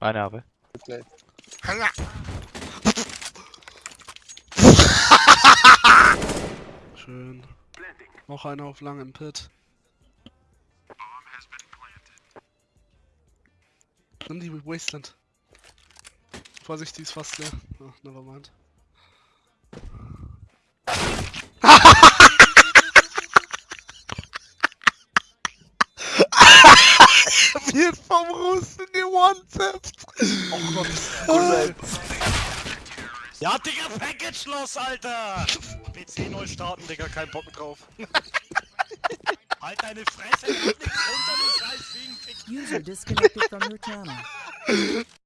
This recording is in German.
Eine habe. Okay. Schön. Noch einer auf lang im Pit. Nimm die Wasteland. Vorsicht, die ist fast leer. Ach, nevermind. Wird vom Russen gewontet. Oh Gott, Gut, Ja, Digga, Package los, Alter! PC neu starten, Digga, kein Bock drauf. halt deine Fresse, mach nix runter, du scheiß User disconnected from your channel.